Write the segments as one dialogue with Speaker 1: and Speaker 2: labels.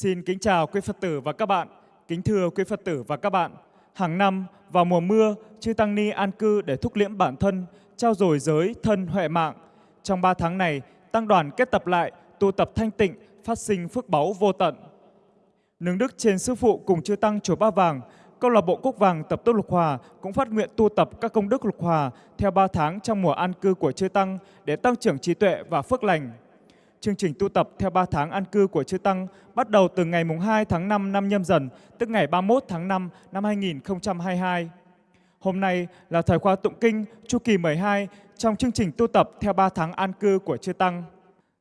Speaker 1: Xin kính chào quý Phật tử và các bạn. Kính thưa quý Phật tử và các bạn, hàng năm vào mùa mưa, chư Tăng Ni an cư để thúc liễm bản thân, trao dồi giới, thân, huệ mạng. Trong 3 tháng này, Tăng đoàn kết tập lại, tu tập thanh tịnh, phát sinh phước báu vô tận. Nương đức trên Sư Phụ cùng chư Tăng Chùa Ba Vàng, Câu lạc bộ Cúc Vàng tập tốt lục hòa cũng phát nguyện tu tập các công đức lục hòa theo 3 tháng trong mùa an cư của chư Tăng để tăng trưởng trí tuệ và phước lành. Chương trình tu tập theo 3 tháng an cư của Chư Tăng bắt đầu từ ngày mùng 2 tháng 5 năm nhâm dần, tức ngày 31 tháng 5 năm 2022. Hôm nay là thời khóa tụng kinh chu kỳ 12 trong chương trình tu tập theo 3 tháng an cư của Chư Tăng.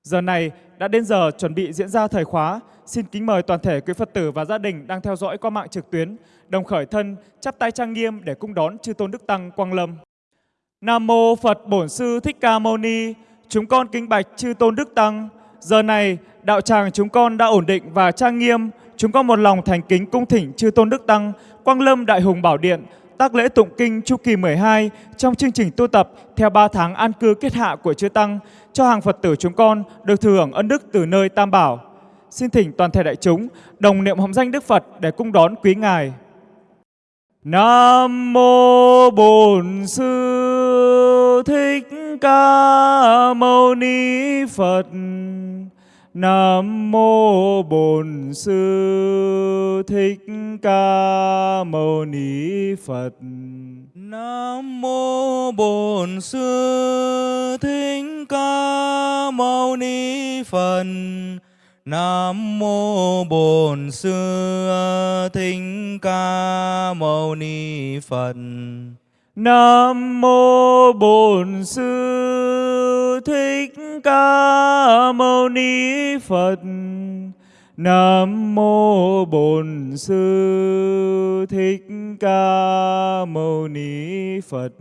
Speaker 1: Giờ này đã đến giờ chuẩn bị diễn ra thời khóa. Xin kính mời toàn thể quý Phật tử và gia đình đang theo dõi qua mạng trực tuyến, đồng khởi thân, chắp tay trang nghiêm để cung đón Chư Tôn Đức Tăng Quang Lâm. Nam Mô Phật Bổn Sư Thích Ca Mâu Ni Chúng con kính bạch chư tôn đức tăng. Giờ này, đạo tràng chúng con đã ổn định và trang nghiêm. Chúng con một lòng thành kính cung thỉnh chư tôn đức tăng, Quang Lâm Đại Hùng Bảo Điện, tác lễ tụng kinh chu kỳ 12 trong chương trình tu tập theo 3 tháng an cư kết hạ của chư tăng cho hàng Phật tử chúng con được thừa hưởng ân đức từ nơi Tam Bảo. Xin thỉnh toàn thể đại chúng đồng niệm hồng danh Đức Phật để cung đón quý ngài. Nam mô Bổn Sư Thích Ca Mâu Ni Phật. Nam mô Bổn Sư Thích Ca Mâu Ni Phật.
Speaker 2: Nam mô Bổn Sư Thích Ca Mâu Ni Phật. Nam mô Bổn Sư Thích Ca Mâu Ni Phật.
Speaker 1: Nam mô Bổn Sư Thích Ca Mâu Ni Phật. Nam mô Bổn Sư Thích Ca Mâu Ni Phật.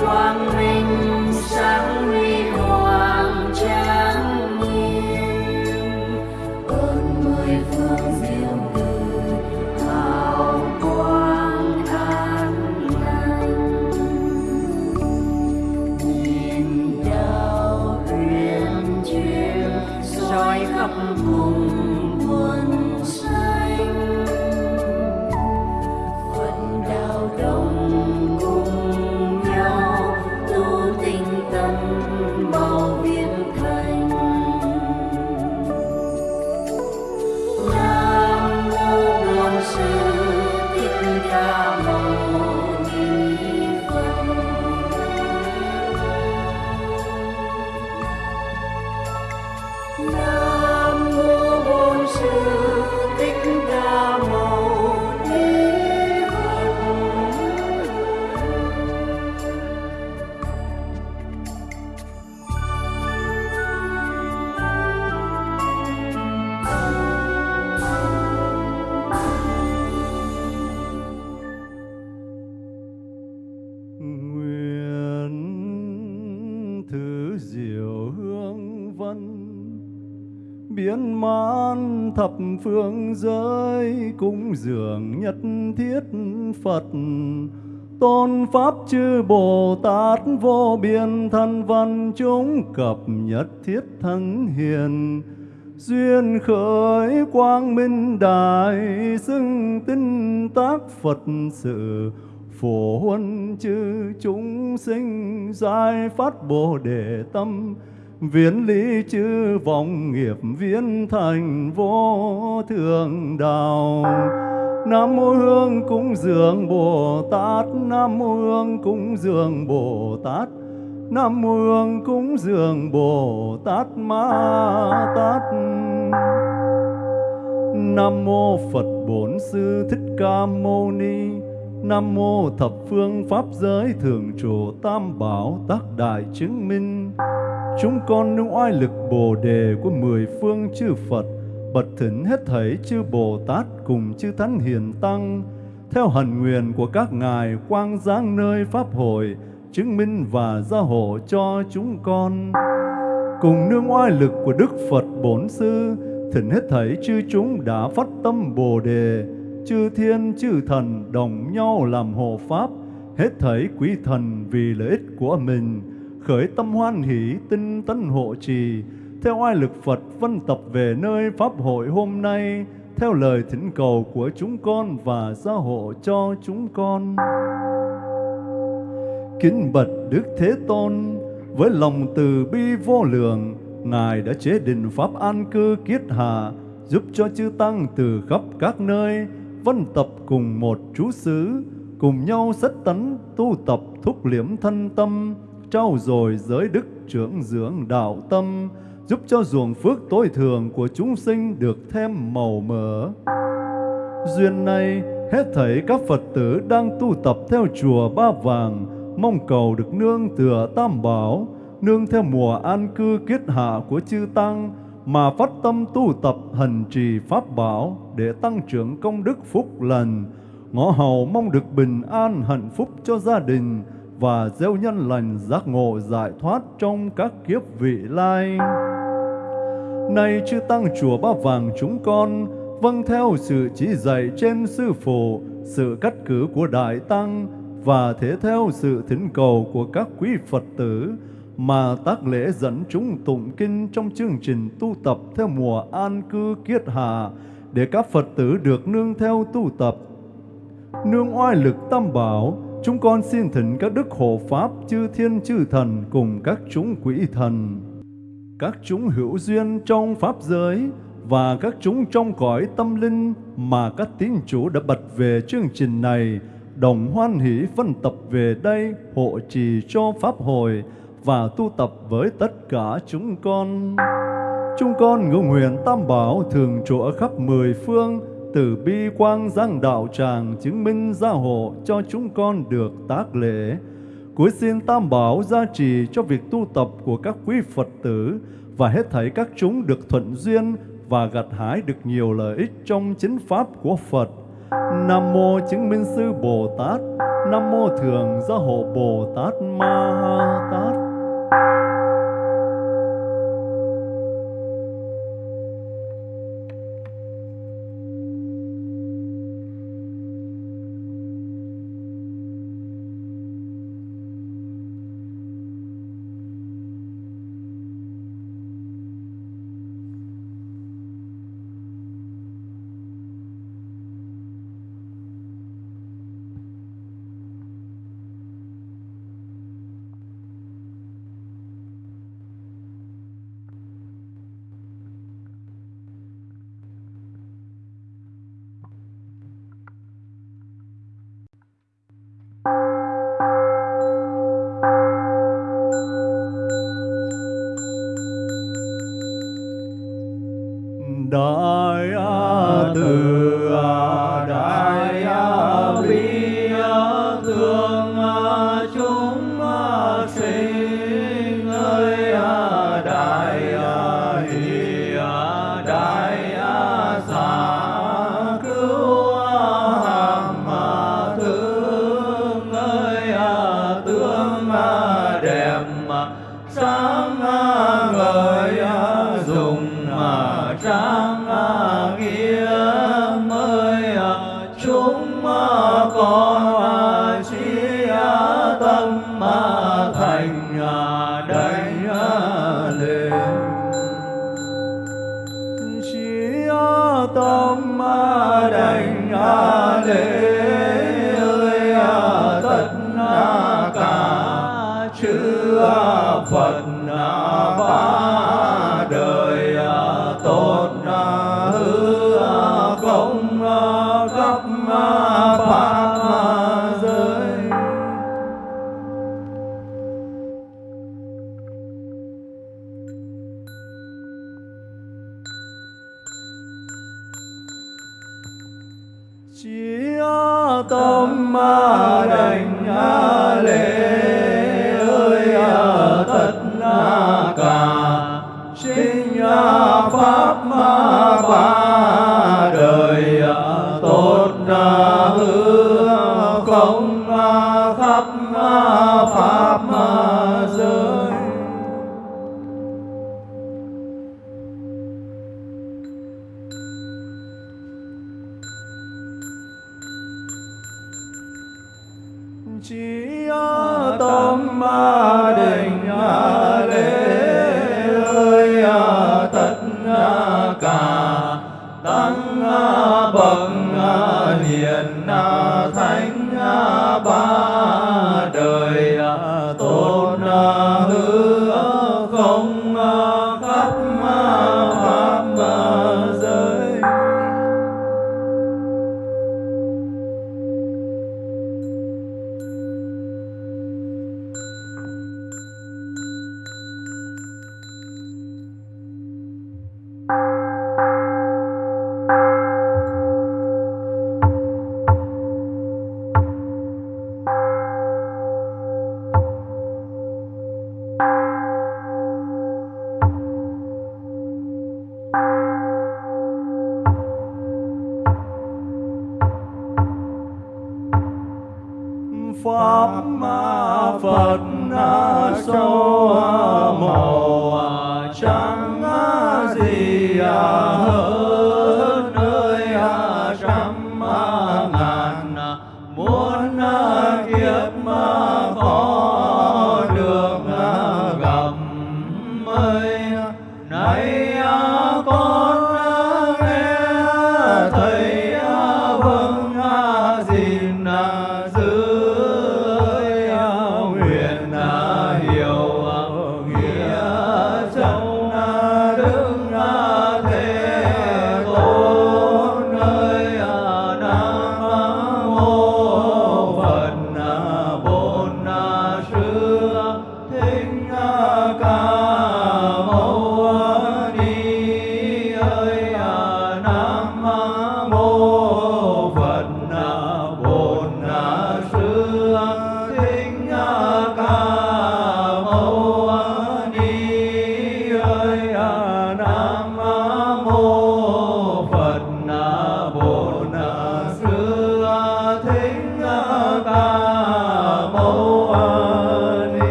Speaker 3: quang minh sáng huy thập phương giới cúng dường nhất thiết Phật. Tôn pháp chư Bồ Tát vô biên thân văn chúng cập nhất thiết thân hiền. Duyên khởi quang minh đại xưng tinh tác Phật sự. Phổ huân chư chúng sinh giải phát bồ đề tâm viễn lý chư vọng nghiệp viễn thành vô thượng đạo. Nam mô hương cúng dường bồ tát. Nam mô hương cúng dường bồ tát. Nam mô hương cúng dường bồ tát ma tát. Nam mô phật bổn sư thích ca mâu ni. Nam mô thập phương pháp giới thường trụ tam bảo tác đại chứng minh. Chúng con nương oai lực bồ đề của mười phương chư Phật, bật thỉnh hết thảy chư Bồ Tát cùng chư Thánh Hiền Tăng, theo hần nguyện của các ngài quang giáng nơi Pháp hội, chứng minh và gia hộ cho chúng con. Cùng nương oai lực của Đức Phật Bổn Sư, thỉnh hết thảy chư chúng đã phát tâm Bồ Đề, chư thiên chư thần đồng nhau làm hộ pháp, hết thảy quý thần vì lợi ích của mình, khởi tâm hoan hỷ tinh tấn hộ trì, theo oai lực Phật vân tập về nơi Pháp hội hôm nay, theo lời thỉnh cầu của chúng con và gia hộ cho chúng con. Kính bật Đức Thế Tôn, với lòng từ bi vô lượng, Ngài đã chế định Pháp an cư kiết hạ, giúp cho chư Tăng từ khắp các nơi, vân tập cùng một chú xứ, cùng nhau sách tấn tu tập thúc liễm thân tâm, trau dồi giới đức trưởng dưỡng đạo tâm, giúp cho ruộng phước tối thường của chúng sinh được thêm màu mỡ. Duyên này, hết thảy các Phật tử đang tu tập theo chùa Ba Vàng, mong cầu được nương tựa Tam Bảo, nương theo mùa an cư kiết hạ của chư Tăng, mà phát tâm tu tập hành trì Pháp Bảo để tăng trưởng công đức phúc lành, ngõ hầu mong được bình an hạnh phúc cho gia đình và gieo nhân lành giác ngộ giải thoát trong các kiếp vị lai. Nay chư tăng chùa Ba Vàng chúng con vâng theo sự chỉ dạy trên sư phụ, sự cắt cử của đại tăng và thế theo sự thỉnh cầu của các quý Phật tử mà tác lễ dẫn chúng tụng kinh trong chương trình tu tập theo mùa an cư kiết hạ để các Phật tử được nương theo tu tập. Nương oai lực tam bảo, chúng con xin thỉnh các đức hộ pháp chư thiên chư thần cùng các chúng quỷ thần, các chúng hữu duyên trong pháp giới và các chúng trong cõi tâm linh mà các tín chủ đã bật về chương trình này đồng hoan hỷ phân tập về đây hộ trì cho pháp hội và tu tập với tất cả chúng con. Chúng con ngưỡng nguyện Tam Bảo thường trụ ở khắp mười phương, từ bi quang giang đạo tràng chứng minh gia hộ cho chúng con được tác lễ. Cuối xin Tam Bảo gia trì cho việc tu tập của các quý Phật tử và hết thảy các chúng được thuận duyên và gặt hái được nhiều lợi ích trong chính pháp của Phật. Nam mô chứng minh sư Bồ Tát, Nam mô thường gia hộ Bồ Tát Ma
Speaker 4: ha Tát.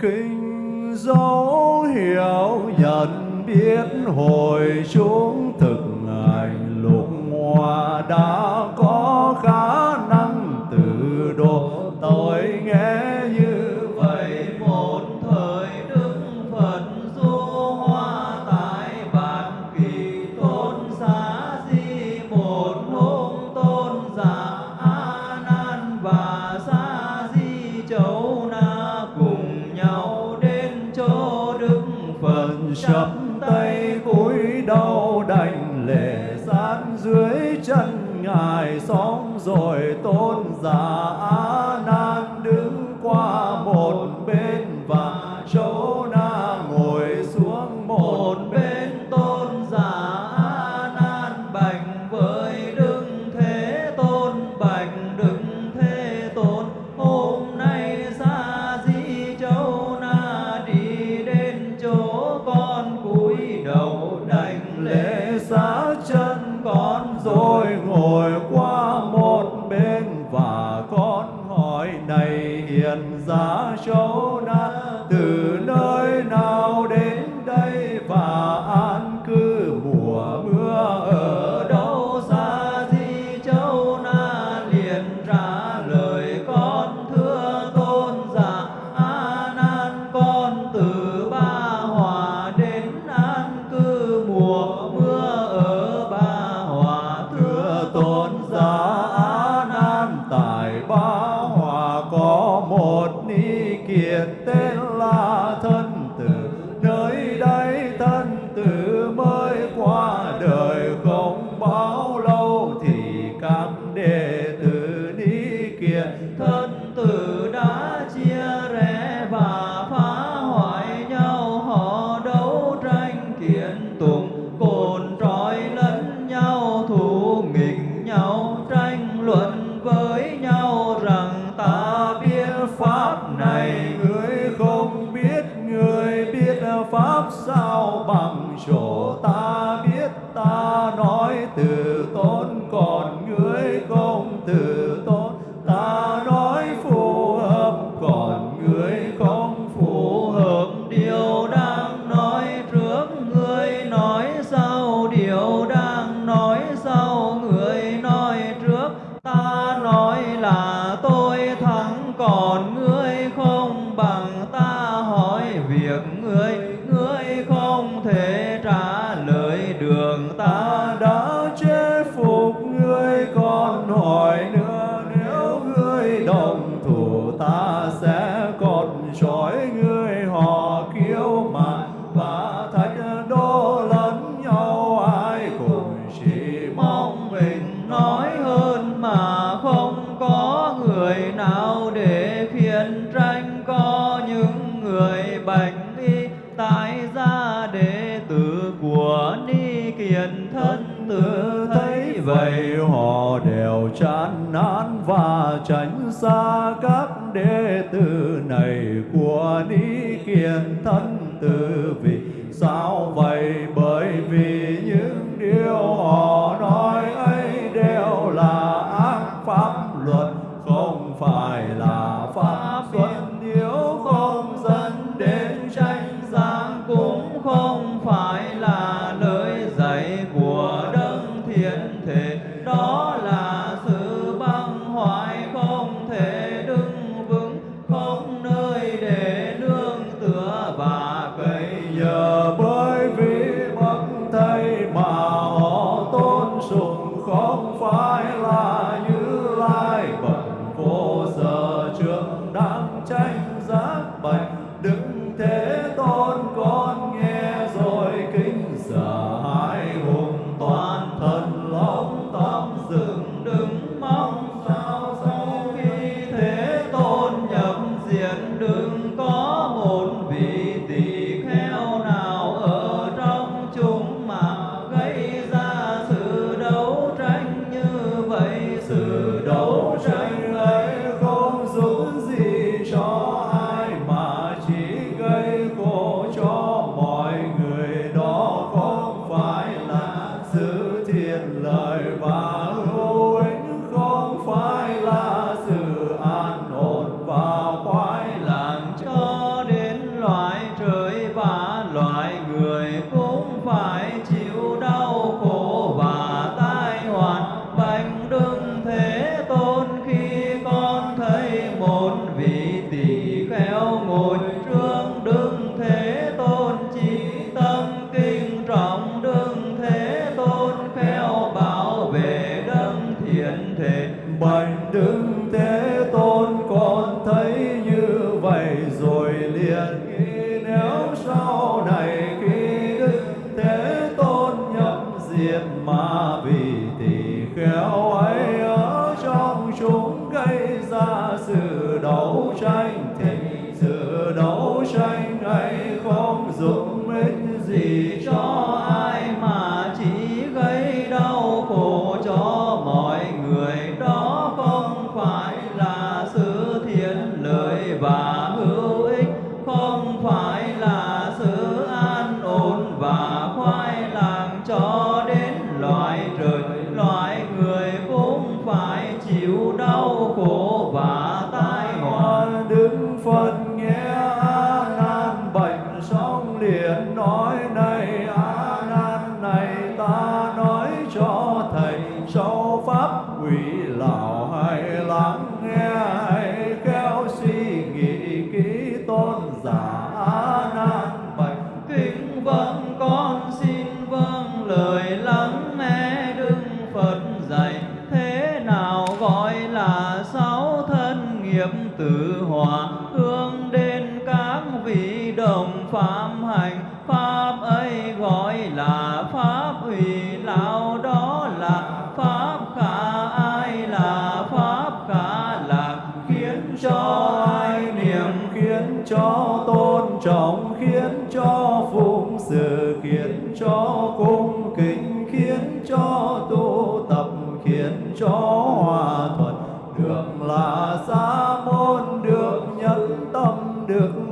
Speaker 4: Kinh dấu hiệu nhận biết hồi chúng
Speaker 3: đây sự đấu tranh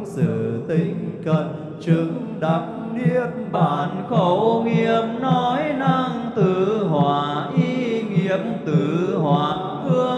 Speaker 3: sự tính cần chứng đắc niết bàn
Speaker 4: khẩu nghiệp nói năng tự hòa, ý nghiệp tự hòa hương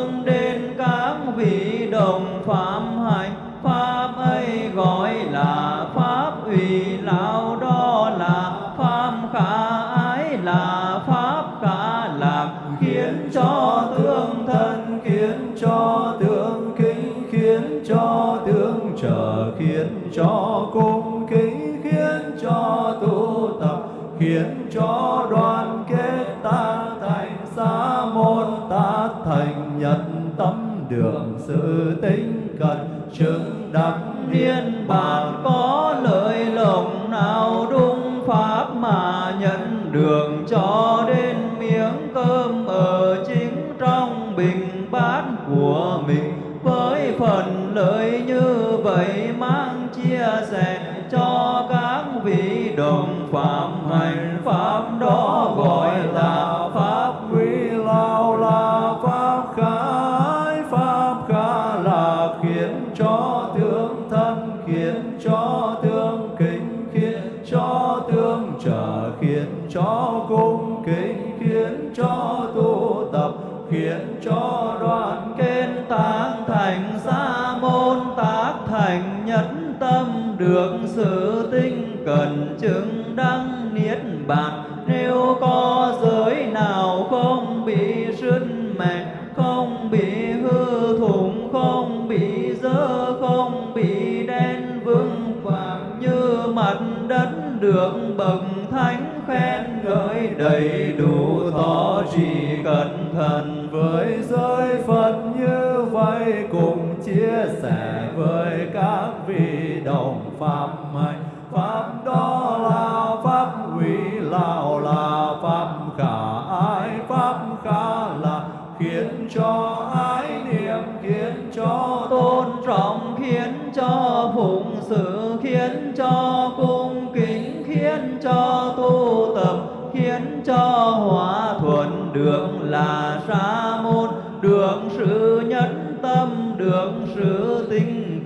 Speaker 4: nhất tâm được sự tinh cần chứng đăng niết bàn. Nếu có giới nào không bị sứt mẹ không bị hư thủng, không bị dơ, không bị đen vương vàng như mặt đất được bậc thánh khen ngợi đầy đủ thọ trì cẩn thận
Speaker 3: với giới phật như vậy cùng chia sẻ với các vị đồng
Speaker 4: phạm.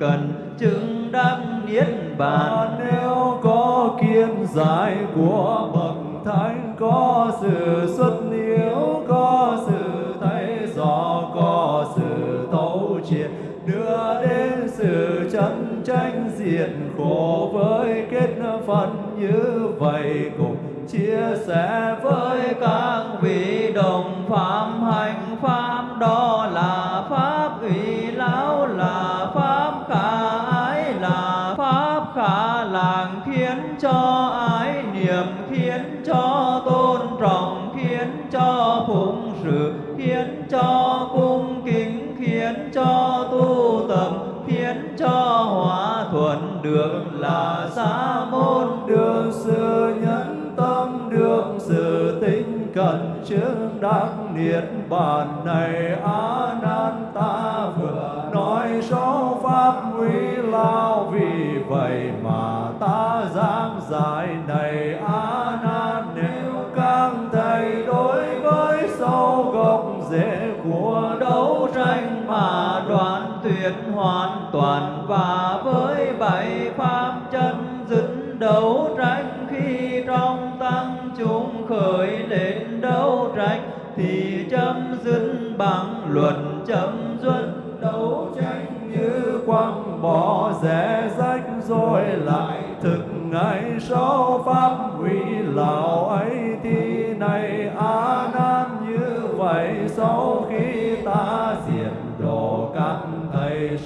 Speaker 4: cần chứng đắc niết bàn.
Speaker 3: Nếu có kiên giải của bậc thánh, có sự xuất hiếu, có sự thấy rõ có sự thấu triệt, đưa đến sự chân tranh diện khổ với kết phận như vậy, cùng chia sẻ với
Speaker 4: các vị đồng pháp
Speaker 3: বা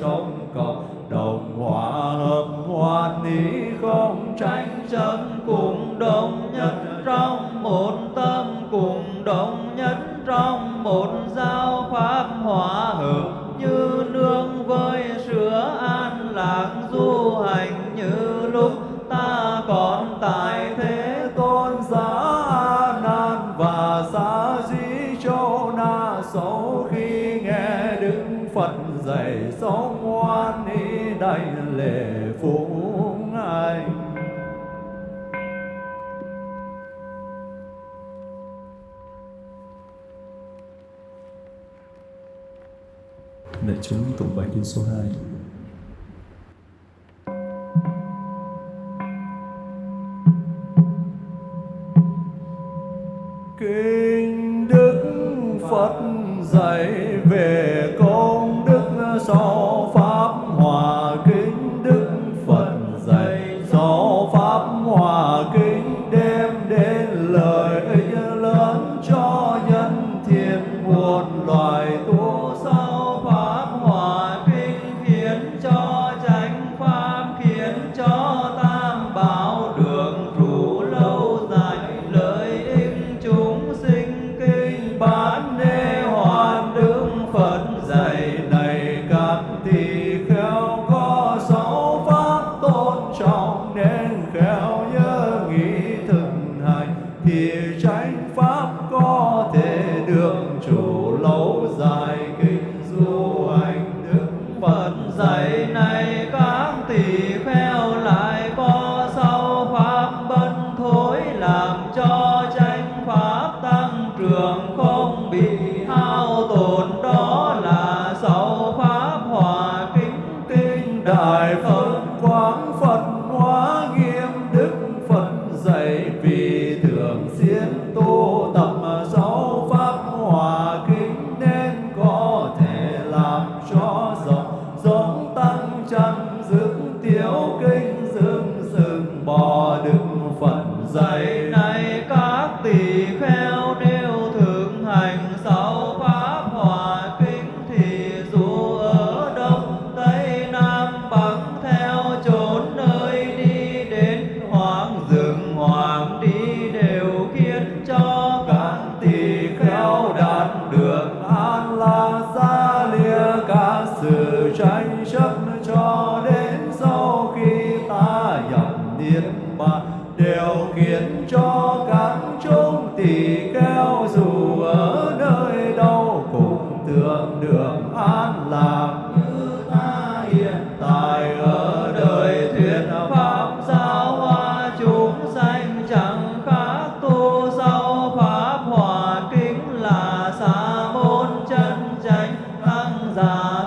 Speaker 3: sống
Speaker 4: còn 備を備える。giấy này. 감사합니다.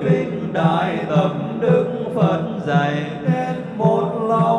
Speaker 3: Kinh
Speaker 4: đại tập đức Phật dạy
Speaker 3: nên một lòng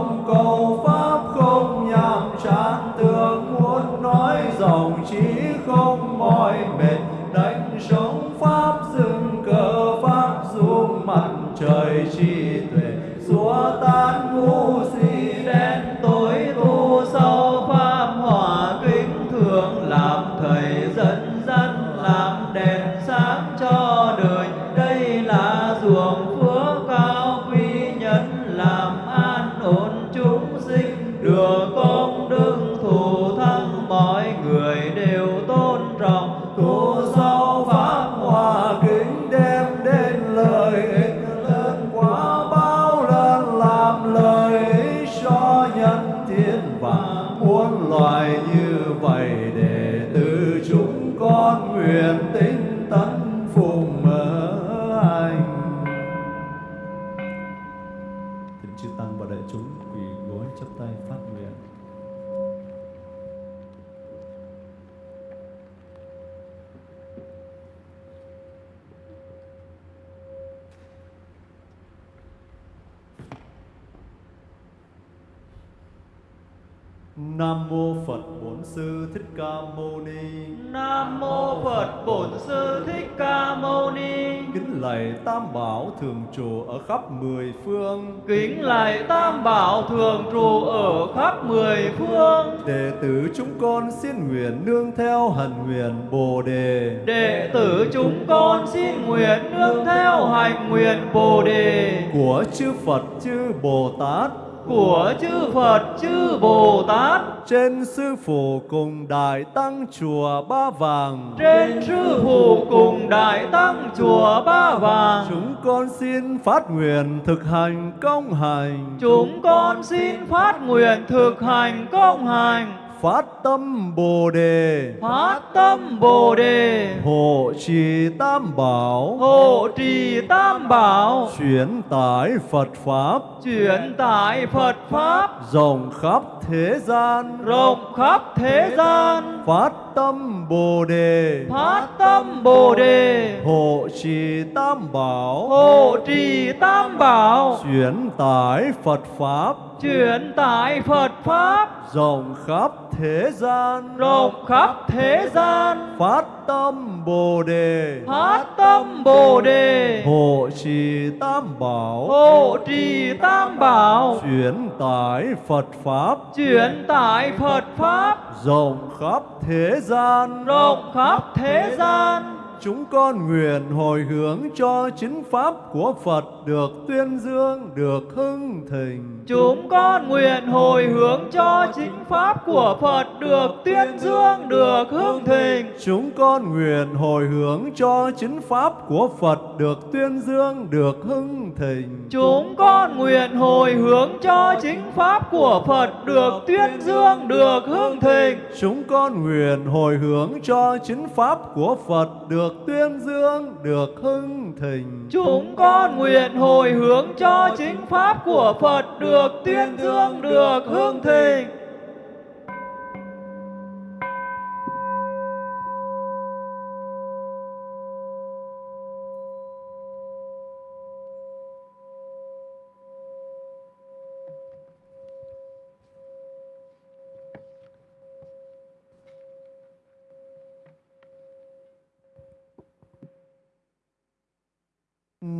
Speaker 3: lạy Tam Bảo thường trụ ở khắp mười phương.
Speaker 4: Kính lạy Tam Bảo thường trụ ở khắp mười phương.
Speaker 3: Đệ tử chúng con xin nguyện nương theo hành nguyện Bồ đề.
Speaker 4: Đệ tử chúng con xin nguyện nương theo hành nguyện Bồ đề
Speaker 3: của chư Phật chư Bồ Tát
Speaker 4: của chư Phật chư Bồ Tát
Speaker 3: trên sư phụ cùng đại tăng chùa Ba Vàng.
Speaker 4: trên sư phụ cùng đại tăng chùa Ba Vàng.
Speaker 3: Chúng con xin phát nguyện thực hành công hành.
Speaker 4: Chúng con xin phát nguyện thực hành công hành
Speaker 3: phát tâm Bồ đề,
Speaker 4: phát tâm Bồ đề,
Speaker 3: hộ trì Tam Bảo,
Speaker 4: hộ trì Tam Bảo,
Speaker 3: chuyển tải Phật pháp,
Speaker 4: chuyển tải Phật pháp,
Speaker 3: rộng khắp thế gian,
Speaker 4: rộng khắp thế gian,
Speaker 3: phát tâm Bồ đề,
Speaker 4: phát tâm Bồ đề,
Speaker 3: hộ trì Tam Bảo,
Speaker 4: hộ trì Tam Bảo,
Speaker 3: chuyển tải Phật pháp,
Speaker 4: chuyển tải Phật pháp,
Speaker 3: rộng khắp thế gian,
Speaker 4: rộng khắp thế gian,
Speaker 3: phát tâm Bồ đề,
Speaker 4: phát tâm Bồ đề,
Speaker 3: hộ trì Tam Bảo,
Speaker 4: hộ trì Tam Bảo,
Speaker 3: chuyển tải Phật pháp,
Speaker 4: chuyển tải Phật pháp,
Speaker 3: rộng khắp thế gian,
Speaker 4: rộng khắp thế gian.
Speaker 3: Chúng con nguyện hồi hướng cho chính pháp của Phật được tuyên dương, được hưng thịnh.
Speaker 4: Chúng con nguyện hồi hướng cho chính pháp của Phật được tuyên dương, được hưng thịnh.
Speaker 3: Chúng con nguyện hồi hướng cho chính pháp của Phật được tuyên dương, được hưng thịnh.
Speaker 4: Chúng con nguyện hồi hướng cho chính pháp của Phật được tuyên dương, được hưng thịnh.
Speaker 3: Chúng con nguyện hồi hướng cho chính pháp của Phật được được tuyên dương, được hưng thịnh.
Speaker 4: Chúng con nguyện hồi hướng cho chính pháp của Phật được tuyên dương, được hưng thịnh.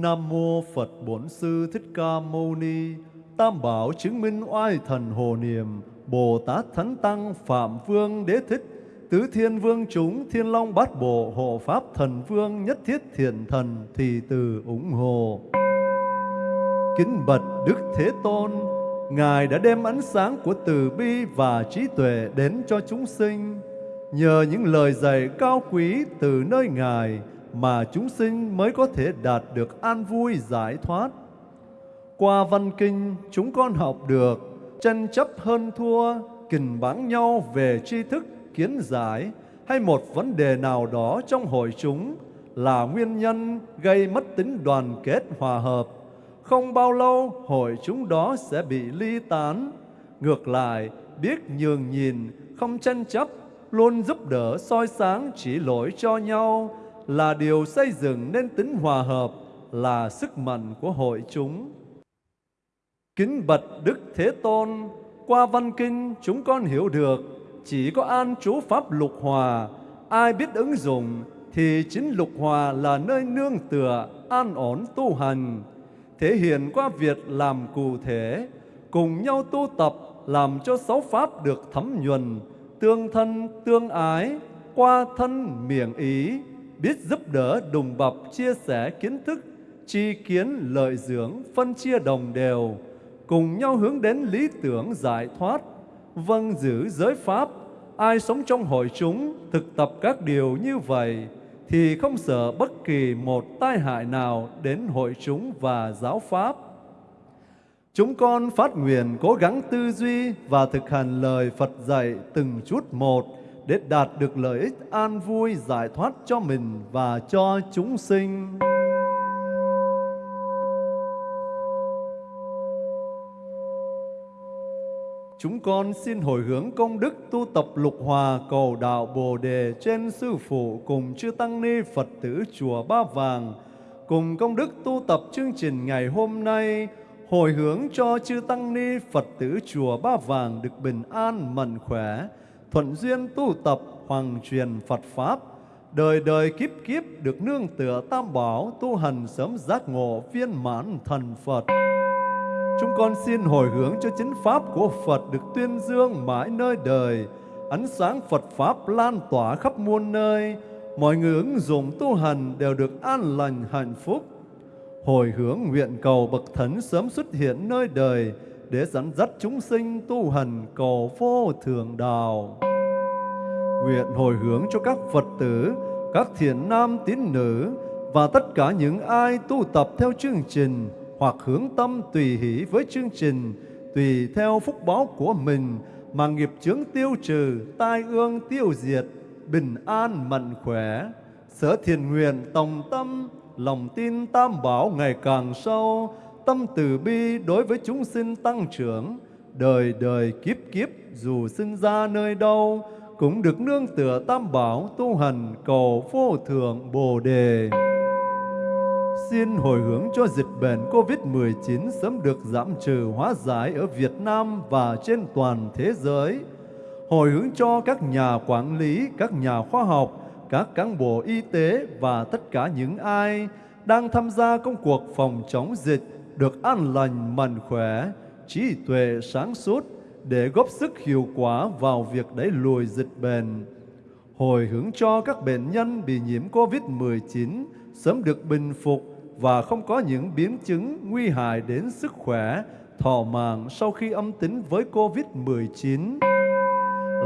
Speaker 3: Nam mô Phật Bổn Sư Thích Ca Mâu Ni. Tam bảo chứng minh oai thần hồ niệm, Bồ Tát Thánh Tăng Phạm Vương Đế Thích, Tứ Thiên Vương chúng Thiên Long Bát Bộ Hộ Pháp Thần Vương Nhất Thiết Thiện Thần thì từ ủng hộ. Kính bạch Đức Thế Tôn, Ngài đã đem ánh sáng của từ bi và trí tuệ đến cho chúng sinh. Nhờ những lời dạy cao quý từ nơi Ngài mà chúng sinh mới có thể đạt được an vui giải thoát. Qua văn kinh, chúng con học được tranh chấp hơn thua, kình báng nhau về tri thức, kiến giải hay một vấn đề nào đó trong hội chúng là nguyên nhân gây mất tính đoàn kết hòa hợp. Không bao lâu hội chúng đó sẽ bị ly tán. Ngược lại, biết nhường nhìn, không tranh chấp, luôn giúp đỡ soi sáng chỉ lỗi cho nhau là điều xây dựng nên tính hòa hợp, là sức mạnh của hội chúng. Kính bạch Đức Thế Tôn, qua văn kinh chúng con hiểu được chỉ có an trú pháp lục hòa, ai biết ứng dụng thì chính lục hòa là nơi nương tựa, an ổn tu hành, thể hiện qua việc làm cụ thể, cùng nhau tu tập làm cho sáu pháp được thấm nhuần, tương thân tương ái, qua thân miệng ý, biết giúp đỡ đùm bọc chia sẻ kiến thức, tri kiến lợi dưỡng, phân chia đồng đều, cùng nhau hướng đến lý tưởng giải thoát, vâng giữ giới pháp. Ai sống trong hội chúng, thực tập các điều như vậy, thì không sợ bất kỳ một tai hại nào đến hội chúng và giáo pháp. Chúng con phát nguyện cố gắng tư duy và thực hành lời Phật dạy từng chút một để đạt được lợi ích an vui giải thoát cho mình và cho chúng sinh. Chúng con xin hồi hướng công đức tu tập lục hòa cầu đạo Bồ Đề trên Sư Phụ cùng Chư Tăng Ni Phật tử Chùa Ba Vàng, cùng công đức tu tập chương trình ngày hôm nay, hồi hướng cho Chư Tăng Ni Phật tử Chùa Ba Vàng được bình an, mạnh khỏe, thuận duyên tu tập hoàng truyền Phật Pháp, đời đời kiếp kiếp được nương tựa tam bảo tu hành sớm giác ngộ viên mãn thần Phật. Chúng con xin hồi hướng cho chính Pháp của Phật được tuyên dương mãi nơi đời, ánh sáng Phật Pháp lan tỏa khắp muôn nơi, mọi người ứng dụng tu hành đều được an lành hạnh phúc. Hồi hướng nguyện cầu Bậc Thánh sớm xuất hiện nơi đời để dẫn dắt chúng sinh tu hành cầu vô thường đạo. Nguyện hồi hướng cho các Phật tử, các thiện nam tín nữ và tất cả những ai tu tập theo chương trình hoặc hướng tâm tùy hỷ với chương trình, tùy theo phúc báo của mình mà nghiệp chướng tiêu trừ, tai ương tiêu diệt, bình an mạnh khỏe. Sở thiền nguyện tòng tâm, lòng tin tam bảo ngày càng sâu, tâm từ bi đối với chúng sinh tăng trưởng, đời đời kiếp kiếp dù sinh ra nơi đâu, cũng được nương tựa tam bảo tu hành cầu vô thượng Bồ Đề. Xin hồi hướng cho dịch bệnh COVID-19 sớm được giảm trừ hóa giải ở Việt Nam và trên toàn thế giới. Hồi hướng cho các nhà quản lý, các nhà khoa học, các cán bộ y tế và tất cả những ai đang tham gia công cuộc phòng chống dịch được an lành, mạnh khỏe, trí tuệ sáng suốt để góp sức hiệu quả vào việc đẩy lùi dịch bệnh. Hồi hướng cho các bệnh nhân bị nhiễm COVID-19 sớm được bình phục và không có những biến chứng nguy hại đến sức khỏe, thọ mạng sau khi âm tính với COVID-19.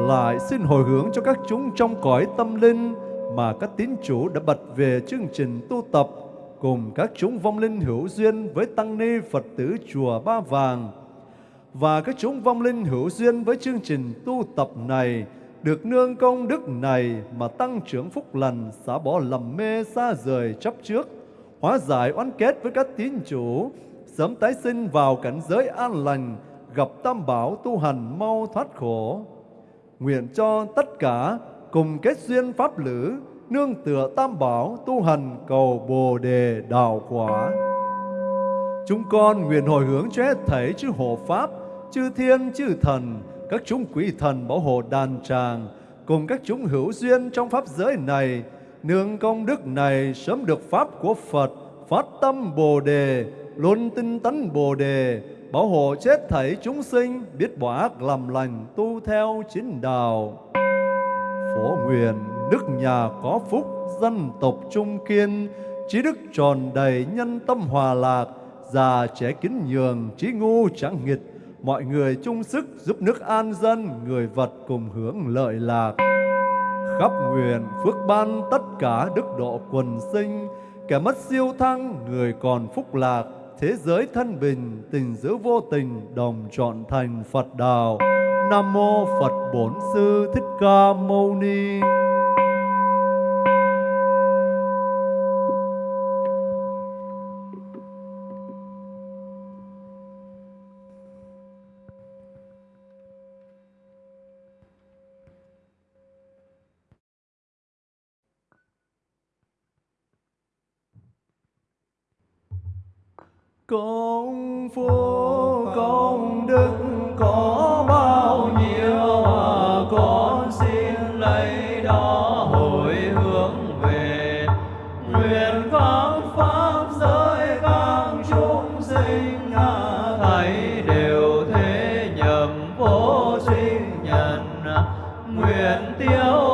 Speaker 3: Lại xin hồi hướng cho các chúng trong cõi tâm linh mà các tín chủ đã bật về chương trình tu tập cùng các chúng vong linh hữu duyên với tăng ni Phật tử chùa Ba Vàng. Và các chúng vong linh hữu duyên với chương trình tu tập này được nương công đức này mà tăng trưởng phúc lành xả bỏ lầm mê xa rời chấp trước, hóa giải oán kết với các tín chủ, sớm tái sinh vào cảnh giới an lành, gặp tam bảo tu hành mau thoát khổ. Nguyện cho tất cả cùng kết duyên pháp lữ nương tựa tam bảo tu hành cầu bồ đề đạo quả chúng con nguyện hồi hướng cho hết thảy chư hộ pháp chư thiên chư thần, các chúng quỷ thần bảo hộ đàn tràng, cùng các chúng hữu duyên trong pháp giới này, nương công đức này sớm được pháp của Phật, phát tâm Bồ đề, luôn tinh tấn Bồ đề, bảo hộ chết thảy chúng sinh, biết bỏ ác làm lành, tu theo chính đạo. Phổ nguyện nước nhà có phúc, dân tộc trung kiên, trí đức tròn đầy, nhân tâm hòa lạc, già trẻ kính nhường, trí ngu chẳng nghịch, mọi người chung sức giúp nước an dân, người vật cùng hưởng lợi lạc. Khắp nguyện phước ban tất cả đức độ quần sinh, kẻ mất siêu thăng, người còn phúc lạc, thế giới thân bình, tình giữ vô tình, đồng trọn thành Phật đạo. Nam mô Phật Bổn Sư Thích Ca Mâu Ni. Công phu công đức có bao nhiêu mà con xin lấy đó hồi hướng về. Nguyện các pháp giới các chúng sinh à, thầy đều thế nhầm vô sinh nhân. Nguyện tiêu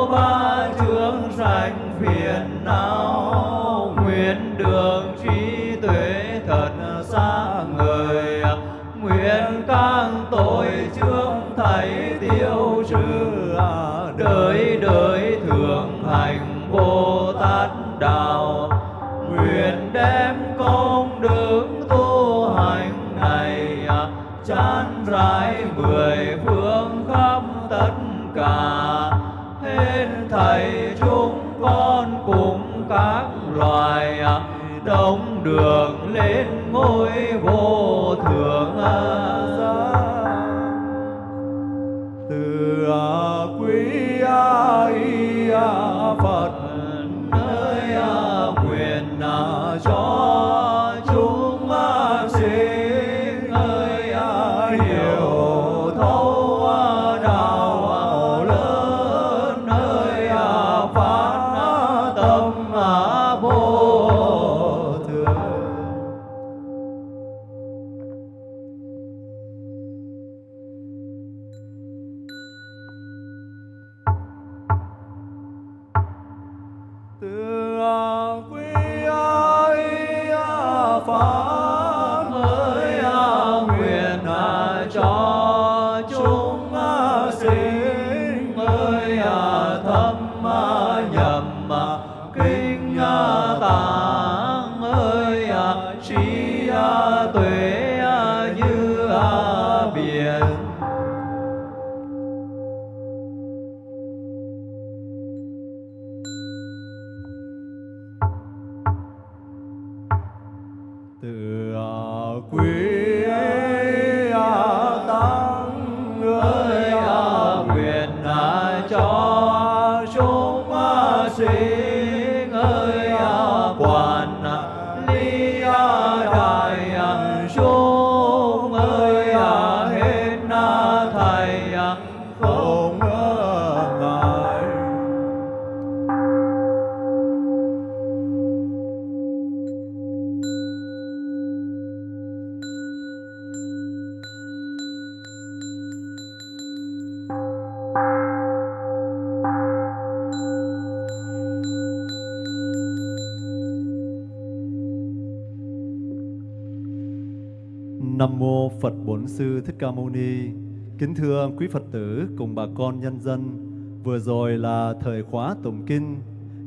Speaker 3: Bổn Sư Thích Ca Mâu Ni. Kính thưa quý Phật tử cùng bà con nhân dân, vừa rồi là thời khóa tụng kinh.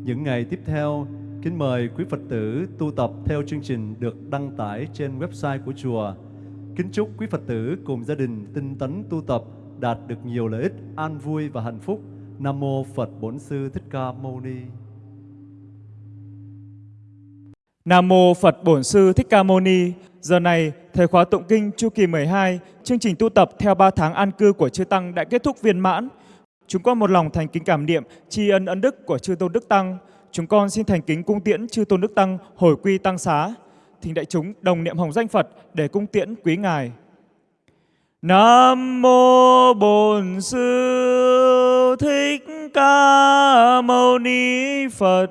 Speaker 3: Những ngày tiếp theo, kính mời quý Phật tử tu tập theo chương trình được đăng tải trên website của chùa. Kính chúc quý Phật tử cùng gia đình tinh tấn tu tập đạt được nhiều lợi ích, an vui và hạnh phúc. Nam mô Phật Bổn Sư Thích Ca Mâu Ni.
Speaker 1: Nam mô Phật Bổn Sư Thích Ca Mâu Ni. Giờ này, thời khóa tụng kinh chu kỳ 12, chương trình tu tập theo 3 tháng an cư của chư tăng đã kết thúc viên mãn. Chúng con một lòng thành kính cảm niệm tri ân ân đức của chư tôn đức tăng. Chúng con xin thành kính cung tiễn chư tôn đức tăng hồi quy tăng xá. Thỉnh đại chúng đồng niệm hồng danh Phật để cung tiễn quý ngài. Nam mô Bổn Sư Thích Ca Mâu Ni Phật.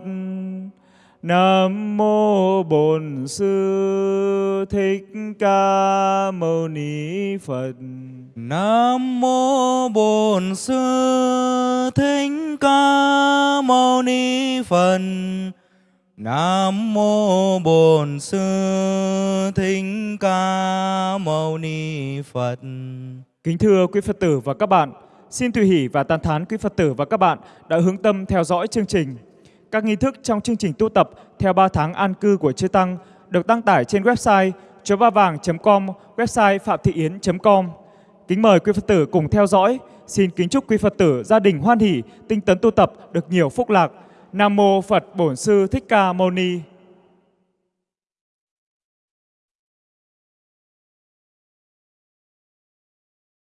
Speaker 1: Nam mô Bổn Sư Thích Ca Mâu Ni Phật.
Speaker 2: Nam mô Bổn Sư Thích Ca Mâu Ni Phật. Nam mô Bổn Sư Thích Ca Mâu Ni Phật.
Speaker 1: Kính thưa quý Phật tử và các bạn, xin tùy hỷ và tán thán quý Phật tử và các bạn đã hướng tâm theo dõi chương trình. Các nghi thức trong chương trình tu tập theo 3 tháng an cư của Chư Tăng được đăng tải trên website chotavang.com, website phạm thị yến.com. Kính mời quý Phật tử cùng theo dõi. Xin kính chúc quý Phật tử gia đình hoan hỷ, tinh tấn tu tập được nhiều phúc lạc. Nam mô Phật Bổn Sư Thích Ca Mâu Ni.